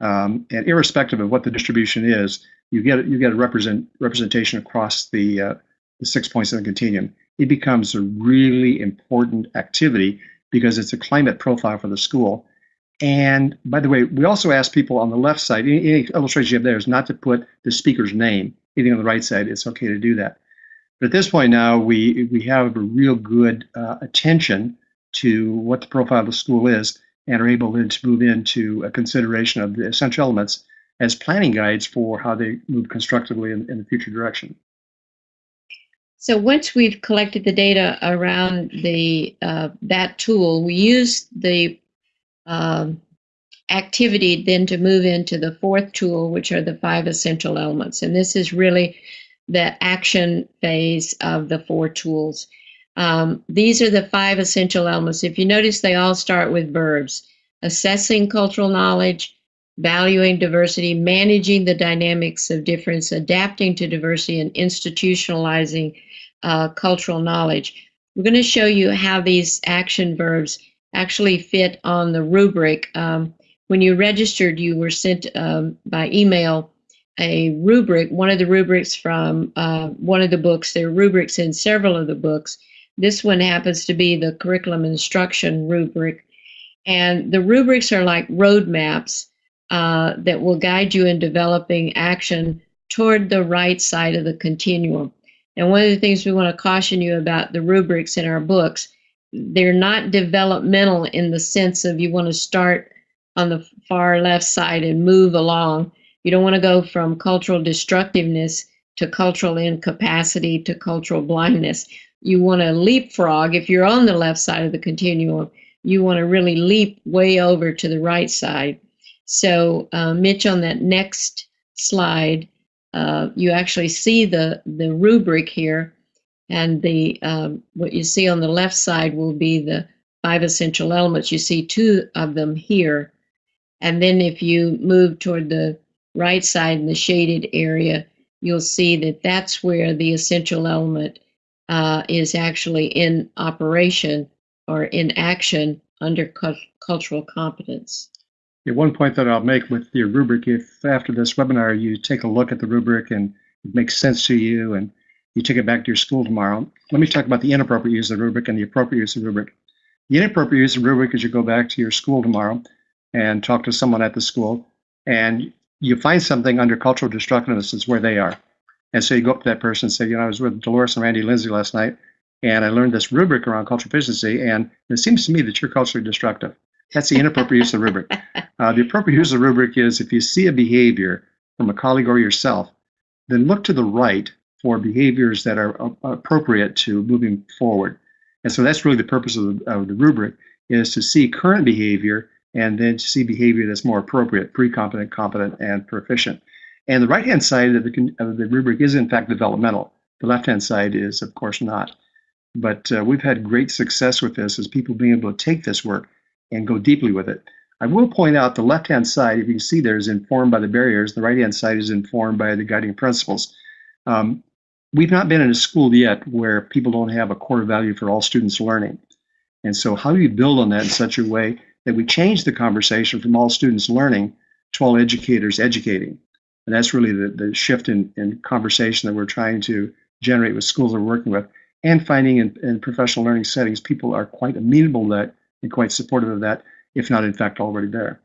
Um, and irrespective of what the distribution is, you get you get a represent representation across the uh, the six points of the continuum. It becomes a really important activity because it's a climate profile for the school. And by the way, we also ask people on the left side, any, any illustration you have there is not to put the speaker's name anything on the right side, it's okay to do that. But at this point now, we, we have a real good uh, attention to what the profile of the school is and are able to move into a consideration of the essential elements as planning guides for how they move constructively in, in the future direction. So once we've collected the data around the uh, that tool, we use the um, activity then to move into the fourth tool, which are the five essential elements. And this is really the action phase of the four tools. Um, these are the five essential elements. If you notice, they all start with verbs assessing cultural knowledge, valuing diversity, managing the dynamics of difference, adapting to diversity, and institutionalizing uh, cultural knowledge. We're going to show you how these action verbs actually fit on the rubric. Um, when you registered, you were sent um, by email a rubric, one of the rubrics from uh, one of the books. There are rubrics in several of the books. This one happens to be the curriculum instruction rubric. And the rubrics are like roadmaps uh, that will guide you in developing action toward the right side of the continuum. And one of the things we want to caution you about the rubrics in our books, they're not developmental in the sense of you want to start on the far left side and move along. You don't want to go from cultural destructiveness to cultural incapacity to cultural blindness. You want to leapfrog. If you're on the left side of the continuum, you want to really leap way over to the right side. So, uh, Mitch, on that next slide, uh, you actually see the, the rubric here, and the um, what you see on the left side will be the five essential elements. You see two of them here. And then if you move toward the right side in the shaded area, you'll see that that's where the essential element uh, is actually in operation or in action under cu cultural competence. One point that I'll make with your rubric, if after this webinar you take a look at the rubric and it makes sense to you and you take it back to your school tomorrow, let me talk about the inappropriate use of the rubric and the appropriate use of the rubric. The inappropriate use of the rubric is you go back to your school tomorrow and talk to someone at the school, and you find something under cultural destructiveness is where they are. And so you go up to that person and say, you know, I was with Delores and Randy Lindsey last night, and I learned this rubric around cultural proficiency, and it seems to me that you're culturally destructive. That's the inappropriate use of the rubric. Uh, the appropriate use of the rubric is if you see a behavior from a colleague or yourself, then look to the right for behaviors that are appropriate to moving forward. And so that's really the purpose of the, of the rubric is to see current behavior and then to see behavior that's more appropriate, pre-competent, competent, and proficient. And the right-hand side of the, of the rubric is in fact developmental. The left-hand side is, of course, not. But uh, we've had great success with this as people being able to take this work and go deeply with it. I will point out the left-hand side, if you can see there, is informed by the barriers. The right-hand side is informed by the guiding principles. Um, we've not been in a school yet where people don't have a core value for all students learning. And so how do you build on that in such a way that we change the conversation from all students learning to all educators educating. And that's really the, the shift in, in conversation that we're trying to generate with schools we're working with and finding in, in professional learning settings, people are quite amenable to that and quite supportive of that, if not in fact already there.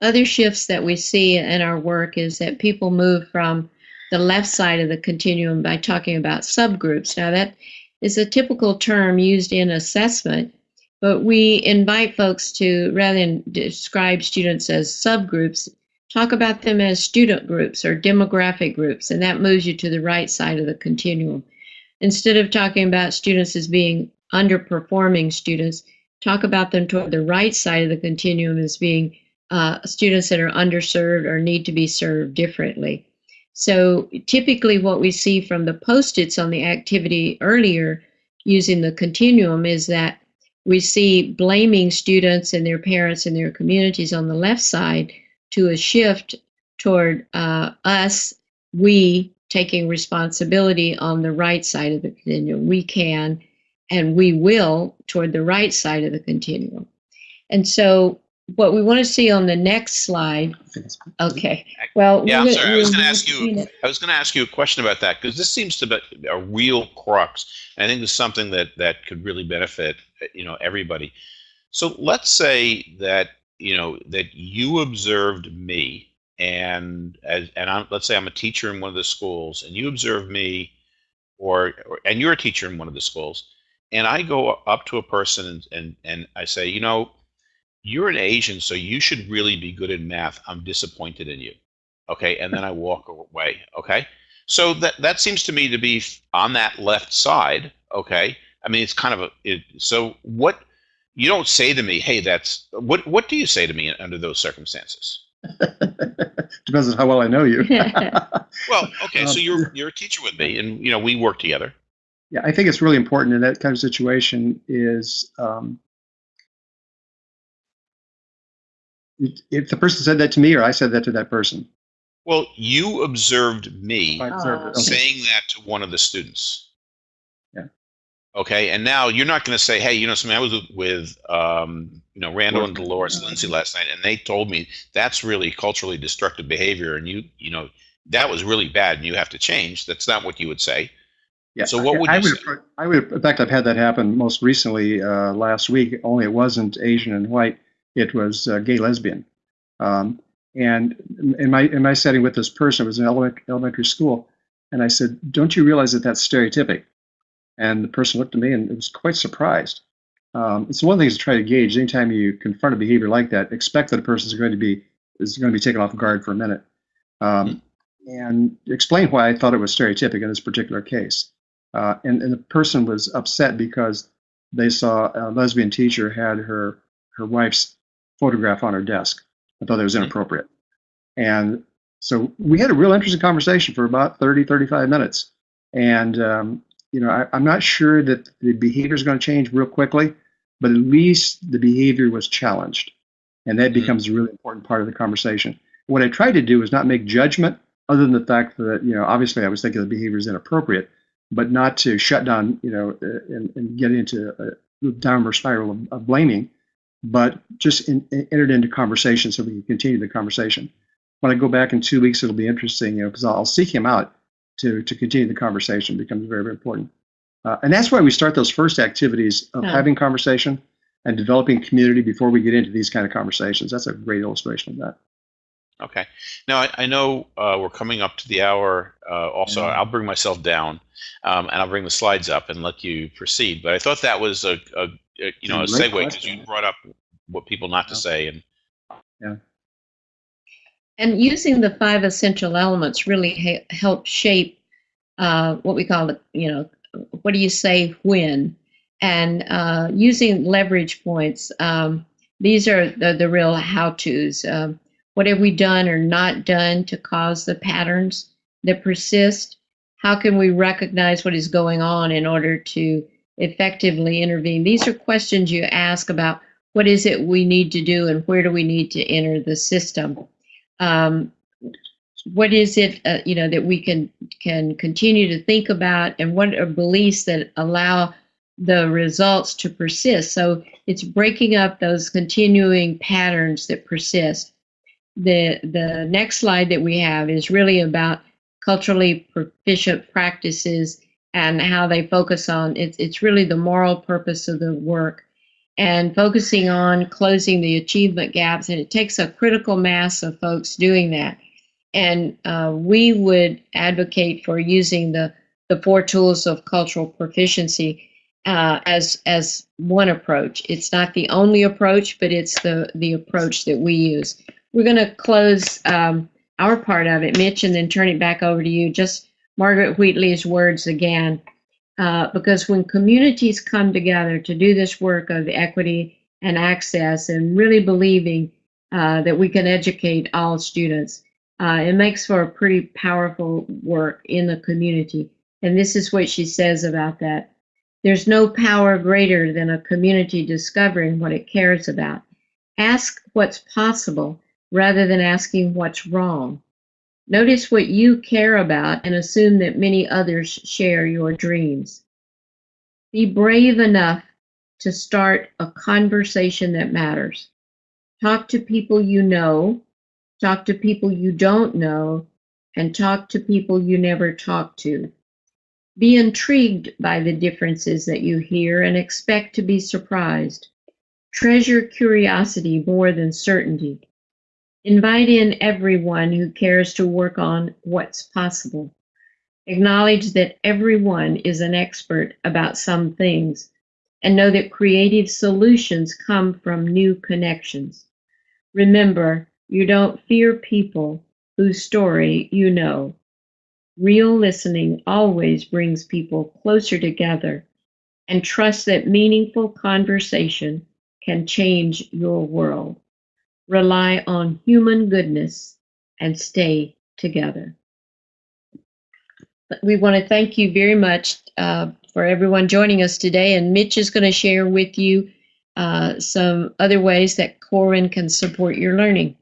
Other shifts that we see in our work is that people move from the left side of the continuum by talking about subgroups. Now, that is a typical term used in assessment, but we invite folks to, rather than describe students as subgroups, talk about them as student groups or demographic groups, and that moves you to the right side of the continuum. Instead of talking about students as being underperforming students, talk about them toward the right side of the continuum as being uh, students that are underserved or need to be served differently. So typically what we see from the post-its on the activity earlier using the continuum is that we see blaming students and their parents and their communities on the left side to a shift toward uh, us, we taking responsibility on the right side of the continuum. We can and we will toward the right side of the continuum. And so what we want to see on the next slide. Okay. Well, yeah, I'm sorry. I was going to ask you. I was going to ask you a question about that because this seems to be a real crux. I think it's something that that could really benefit you know everybody. So let's say that you know that you observed me and as and I'm let's say I'm a teacher in one of the schools and you observe me or, or and you're a teacher in one of the schools and I go up to a person and and, and I say, you know, you're an Asian, so you should really be good in math. I'm disappointed in you. Okay. And then I walk away. Okay. So that, that seems to me to be on that left side. Okay. I mean, it's kind of a, it, so what you don't say to me, Hey, that's what, what do you say to me under those circumstances? Depends on how well I know you. Well, okay. So Um, you're, you're a teacher with me and, you know, we work together. Yeah, I think it's really important in that kind of situation is um, if- the person said that to me or I said that to that person. Well, you observed me. Oh. Saying that to one of the students. Yeah. Okay, and now you're not going to say, "Hey, you know, something I was with, um, you know, Randall and. Delores Lindsey last night, and they told me that's really culturally destructive behavior, and you, you know, that was really bad, and you have to change." That's not what you would say. Yeah. So what would I you would, say? I would, in fact, I've had that happen most recently uh, last week. Only it wasn't Asian and white; it was uh, gay lesbian. Um, and in my in my setting with this person, it was in elementary school, and I said, "Don't you realize that that's stereotypic?" And the person looked at me and was quite surprised. Um, it's one thing to try to gauge. Anytime you confront a behavior like that, expect that a person is going to be is going to be taken off guard for a minute, um, and explain why I thought it was stereotypic in this particular case. Uh, and, and the person was upset because they saw a lesbian teacher had her her wife's photograph on her desk. I thought that was inappropriate. And so we had a real interesting conversation for about 30, 35 minutes. And, um, you know, I, I'm not sure that the behavior is going to change real quickly, but at least the behavior was challenged. And that Mhm. becomes a really important part of the conversation. What I tried to do was not make judgment, other than the fact that, you know, obviously I was thinking the behavior is inappropriate, but not to shut down, you know, uh, and, and get into a downward spiral of, of blaming, but just in, in- entered into conversation so we can continue the conversation. When I go back in two weeks, it'll be interesting, you know, because I'll, I'll seek him out to to continue the conversation. becomes very very important, uh, and that's why we start those first activities of Yeah. having conversation and developing community before we get into these kind of conversations. That's a great illustration of that. Okay. Now I, I know uh, we're coming up to the hour. Uh, also, Yeah. I'll bring myself down, um, and I'll bring the slides up and let you proceed. But I thought that was a, a, a you know a It's segue because you brought up what people not to Yeah. say, and yeah. And using the five essential elements really ha- help shape uh, what we call the, you know, what do you say when? And uh, using leverage points, um, these are the, the real how to's. Um, what have we done or not done to cause the patterns that persist? How can we recognize what is going on in order to effectively intervene? These are questions you ask about what is it we need to do and where do we need to enter the system um, what is it uh, you know that we can can continue to think about and what are beliefs that allow the results to persist so it's breaking up those continuing patterns that persist the the next slide that we have is really about culturally proficient practices and how they focus on it's it's really the moral purpose of the work and focusing on closing the achievement gaps and it takes a critical mass of folks doing that and uh, we would advocate for using the the four tools of cultural proficiency uh, as as one approach. It's not the only approach, but it's the the approach that we use. We're going to close um, our part of it, Mitch, and then turn it back over to you. Just Margaret Wheatley's words again, uh, because when communities come together to do this work of equity and access, and really believing uh, that we can educate all students, uh, it makes for a pretty powerful work in the community. And this is what she says about that. There's no power greater than a community discovering what it cares about. Ask what's possible rather than asking what's wrong. Notice what you care about and assume that many others share your dreams. Be brave enough to start a conversation that matters. Talk to people you know, talk to people you don't know, and talk to people you never talk to. Be intrigued by the differences that you hear and expect to be surprised. Treasure curiosity more than certainty. Invite in everyone who cares to work on what's possible. Acknowledge that everyone is an expert about some things and know that creative solutions come from new connections. Remember, you don't fear people whose story you know. Real listening always brings people closer together and trust that meaningful conversation can change your world. Rely on human goodness and stay together. We want to thank you very much uh, for everyone joining us today. And Mitch is going to share with you uh, some other ways that Corwin can support your learning.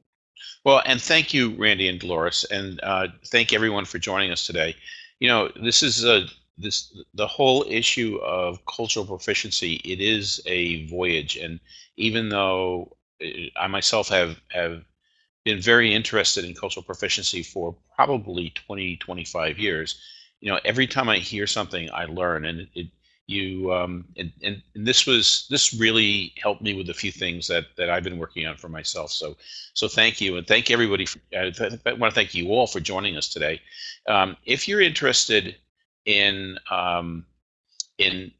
Well, and thank you, Randy and Delores, and uh, thank everyone for joining us today. You know, this is a this the whole issue of cultural proficiency. It is a voyage, and even though I myself have have been very interested in cultural proficiency for probably 20, 25 years, you know, every time I hear something, I learn, and it, you um, and, and, and this was this really helped me with a few things that that I've been working on for myself. So so thank you and thank everybody. For, uh, I want to thank you all for joining us today. Um, if you're interested in um, in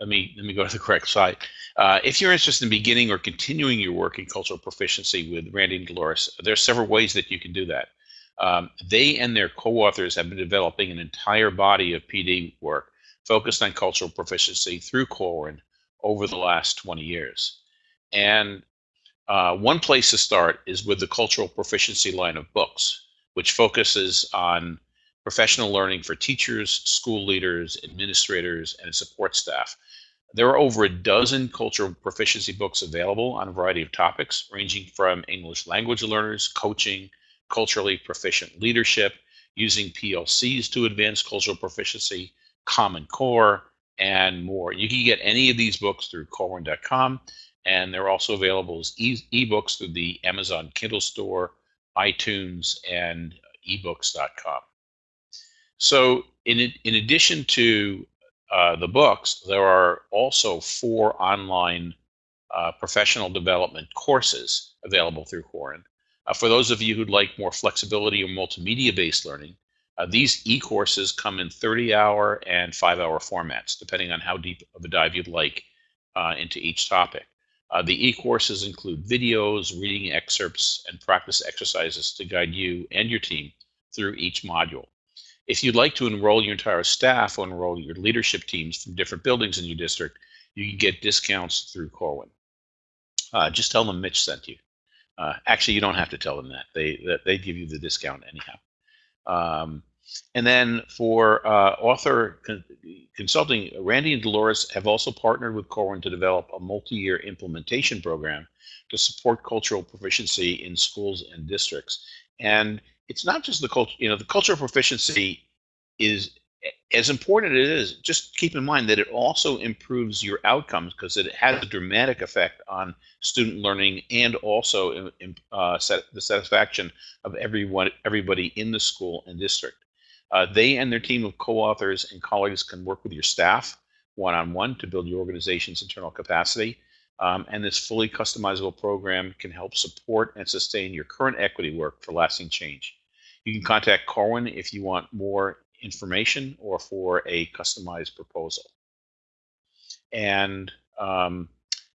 let me let me go to the correct side. Uh, if you're interested in beginning or continuing your work in cultural proficiency with Randy and Delores, there are several ways that you can do that. Um, they and their co-authors have been developing an entire body of PD work focused on cultural proficiency through Corwin over the last 20 years. And uh, one place to start is with the cultural proficiency line of books, which focuses on professional learning for teachers, school leaders, administrators, and support staff. There are over a dozen cultural proficiency books available on a variety of topics, ranging from English language learners, coaching, culturally proficient leadership, using PLCs to advance cultural proficiency, Common Core, and more. You can get any of these books through Corwin.com, and they're also available as ebooks through the Amazon Kindle Store, iTunes, and ebooks.com. So, in, in addition to uh, the books, there are also four online uh, professional development courses available through Corwin. Uh, for those of you who'd like more flexibility or multimedia based learning, uh, these e-courses come in 30-hour and 5-hour formats, depending on how deep of a dive you'd like uh, into each topic. Uh, the e-courses include videos, reading excerpts, and practice exercises to guide you and your team through each module. If you'd like to enroll your entire staff or enroll your leadership teams from different buildings in your district, you can get discounts through Corwin. Uh, just tell them Mitch sent you. Uh, actually, you don't have to tell them that. They they give you the discount anyhow. Um, and then for uh, author con consulting, Randy and Delores have also partnered with Corwin to develop a multi-year implementation program to support cultural proficiency in schools and districts. And it's not just the culture, you know, the cultural proficiency is as important as it is, just keep in mind that it also improves your outcomes because it has a dramatic effect on student learning and also uh, set, the satisfaction of everyone, everybody in the school and district. Uh, they and their team of co-authors and colleagues can work with your staff one-on-one -on -one to build your organization's internal capacity. Um, and this fully customizable program can help support and sustain your current equity work for lasting change. You can contact Corwin if you want more information or for a customized proposal. And, um,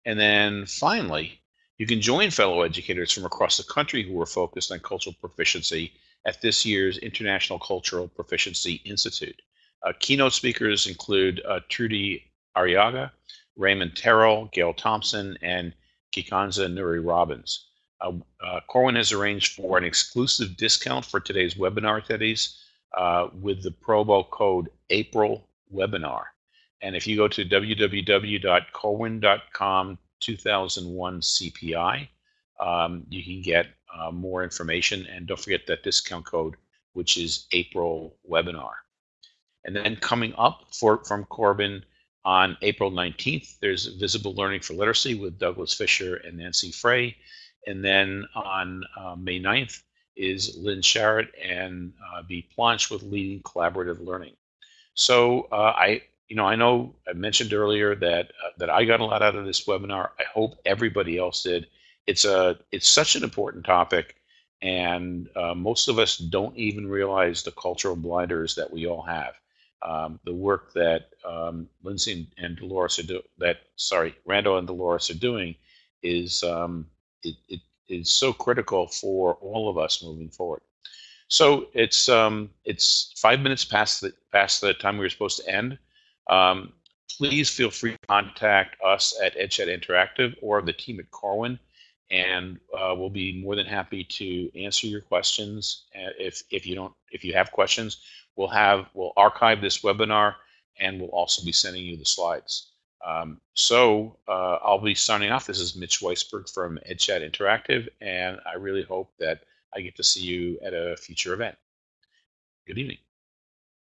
and then finally, you can join fellow educators from across the country who are focused on cultural proficiency at this year's International Cultural Proficiency Institute. Uh, keynote speakers include uh, Trudy Arriaga, Raymond Terrell, Gail Thompson, and Kikanza Nuri Robins. Uh, uh, Corwin has arranged for an exclusive discount for today's webinar attendees uh, with the promo code April webinar. And if you go to www.corwin.com 2001 CPI, um, you can get uh, more information. And don't forget that discount code, which is April webinar. And then coming up for, from Corwin on April 19th, there's Visible Learning for Literacy with Douglas Fisher and Nancy Frey. And then on uh, May 9th, is Lyn Sharratt and uh, B. With Leading Collaborative Learning. So uh, I, you know, I know I mentioned earlier that uh, that I got a lot out of this webinar. I hope everybody else did. It's a it's such an important topic, and uh, most of us don't even realize the cultural blinders that we all have. Um, the work that um, Lindsey and Delores are do that sorry Randall and Dolores are doing is um, it, it is so critical for all of us moving forward. So it's um, it's five minutes past the past the time we were supposed to end. Um, please feel free to contact us at EdChat Interactive or the team at Corwin, and uh, we'll be more than happy to answer your questions. Uh, if if you don't if you have questions, we'll have we'll archive this webinar and we'll also be sending you the slides. Um, so uh, I'll be signing off. This is Mitch Weisburgh from EdChat Interactive, and I really hope that I get to see you at a future event. Good evening.